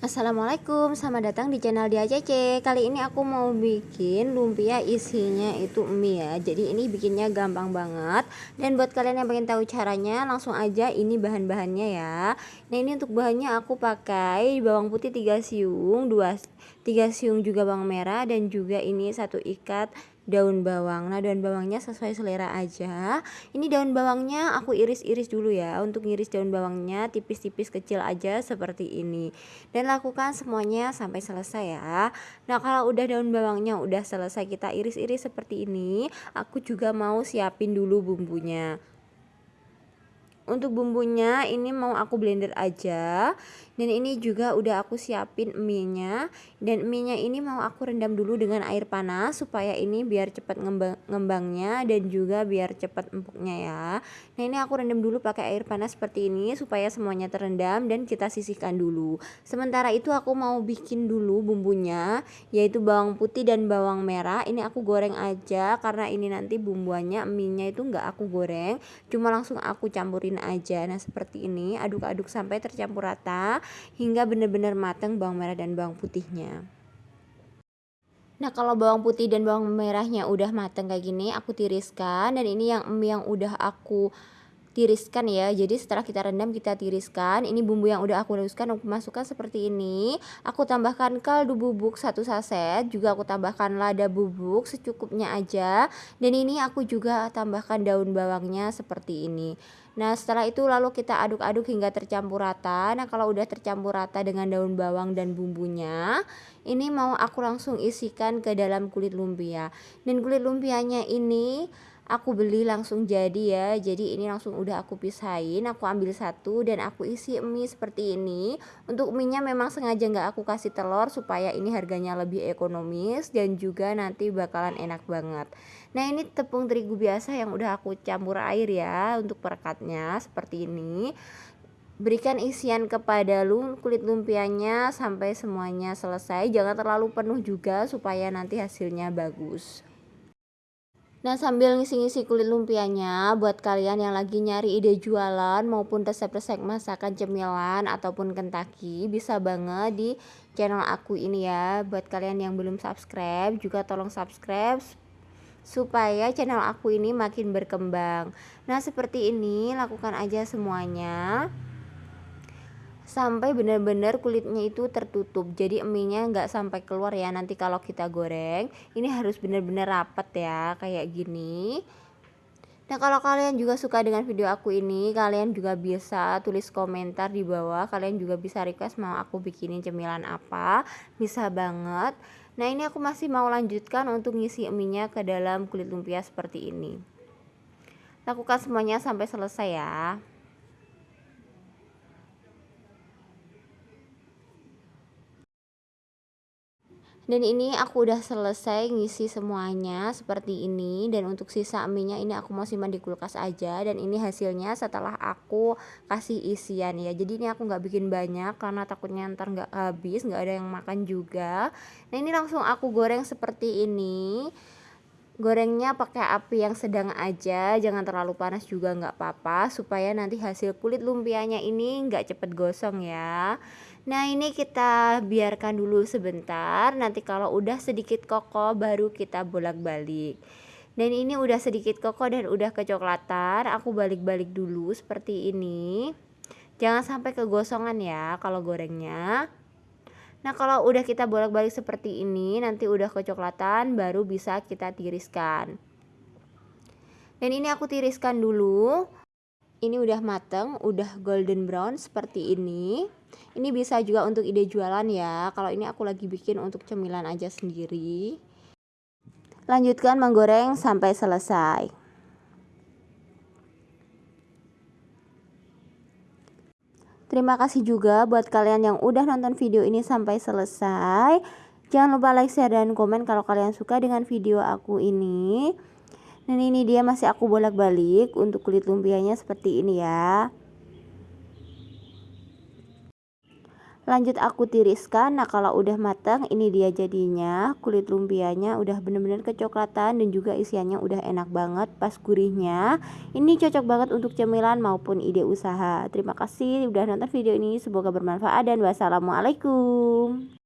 Assalamualaikum, selamat datang di channel Dia Cece. Kali ini aku mau bikin lumpia isinya itu mie ya. Jadi ini bikinnya gampang banget. Dan buat kalian yang pengen tahu caranya langsung aja ini bahan-bahannya ya. Nah ini untuk bahannya aku pakai bawang putih 3 siung 2, 3 siung juga bawang merah Dan juga ini satu ikat daun bawang. Nah daun bawangnya sesuai selera aja. Ini daun bawangnya aku iris-iris dulu ya. Untuk iris daun bawangnya tipis-tipis kecil aja seperti ini. Dan lakukan semuanya sampai selesai ya. Nah kalau udah daun bawangnya udah selesai kita iris-iris seperti ini aku juga mau siapin dulu bumbunya untuk bumbunya ini mau aku blender aja. Dan ini juga udah aku siapin mie nya dan mie nya ini mau aku rendam dulu dengan air panas supaya ini biar cepat ngembang, ngembangnya dan juga biar cepat empuknya ya. Nah ini aku rendam dulu pakai air panas seperti ini supaya semuanya terendam dan kita sisihkan dulu. Sementara itu aku mau bikin dulu bumbunya yaitu bawang putih dan bawang merah. Ini aku goreng aja karena ini nanti bumbuannya mie nya itu enggak aku goreng. Cuma langsung aku campurin aja nah seperti ini aduk-aduk sampai tercampur rata hingga benar-benar matang bawang merah dan bawang putihnya. Nah kalau bawang putih dan bawang merahnya udah matang kayak gini aku tiriskan dan ini yang yang udah aku tiriskan ya. Jadi setelah kita rendam kita tiriskan. Ini bumbu yang udah aku haluskan aku masukkan seperti ini. Aku tambahkan kaldu bubuk satu saset juga aku tambahkan lada bubuk secukupnya aja. Dan ini aku juga tambahkan daun bawangnya seperti ini. Nah setelah itu lalu kita aduk-aduk hingga tercampur rata. Nah kalau udah tercampur rata dengan daun bawang dan bumbunya Ini mau aku langsung isikan ke dalam kulit lumpia. Dan kulit lumpianya ini aku beli langsung jadi ya. Jadi ini langsung udah aku pisahin aku ambil satu dan aku isi mie seperti ini. Untuk mie nya memang sengaja nggak aku kasih telur supaya ini harganya lebih ekonomis dan juga nanti bakalan enak banget. Nah ini tepung terigu biasa yang udah aku campur air ya untuk perekatnya seperti ini. Berikan isian kepada kulit lumpianya sampai semuanya selesai. Jangan terlalu penuh juga supaya nanti hasilnya bagus Nah sambil ngisi-ngisi kulit lumpianya buat kalian yang lagi nyari ide jualan maupun resep-resep masakan cemilan ataupun kentaki bisa banget di channel aku ini ya. Buat kalian yang belum subscribe juga tolong subscribe supaya channel aku ini makin berkembang. Nah seperti ini lakukan aja semuanya sampai benar-benar kulitnya itu tertutup. Jadi eminya nggak sampai keluar ya. Nanti kalau kita goreng ini harus benar-benar rapat ya kayak gini. Nah kalau kalian juga suka dengan video aku ini kalian juga bisa tulis komentar di bawah. Kalian juga bisa request mau aku bikinin cemilan apa. Bisa banget. Nah ini aku masih mau lanjutkan untuk ngisi eminya ke dalam kulit lumpia seperti ini. Lakukan semuanya sampai selesai ya dan ini aku udah selesai ngisi semuanya seperti ini. Dan untuk sisa mie nya ini aku mau simpan di kulkas aja. Dan ini hasilnya setelah aku kasih isian ya. Jadi ini aku nggak bikin banyak karena takutnya ntar nggak habis nggak ada yang makan juga. Nah ini langsung aku goreng seperti ini. Gorengnya pakai api yang sedang aja jangan terlalu panas juga nggak apa-apa supaya nanti hasil kulit lumpianya ini nggak cepet gosong ya Nah ini kita biarkan dulu sebentar. Nanti kalau udah sedikit kokoh baru kita bolak-balik. Dan ini udah sedikit kokoh dan udah kecoklatan aku balik-balik dulu seperti ini. Jangan sampai kegosongan ya kalau gorengnya. Nah kalau udah kita bolak-balik seperti ini nanti udah kecoklatan baru bisa kita tiriskan. Dan ini aku tiriskan dulu. Ini udah mateng, udah golden brown seperti ini. Ini bisa juga untuk ide jualan ya. Kalau ini aku lagi bikin untuk cemilan aja sendiri. Lanjutkan menggoreng sampai selesai. Terima kasih juga buat kalian yang udah nonton video ini sampai selesai. Jangan lupa like, share, dan komen kalau kalian suka dengan video aku ini dan ini dia masih aku bolak-balik untuk kulit lumpianya seperti ini ya lanjut aku tiriskan. Nah kalau udah matang ini dia jadinya. Kulit lumpianya udah bener-bener kecoklatan dan juga isiannya udah enak banget pas gurihnya. Ini cocok banget untuk cemilan maupun ide usaha. Terima kasih udah nonton video ini. Semoga bermanfaat dan wassalamualaikum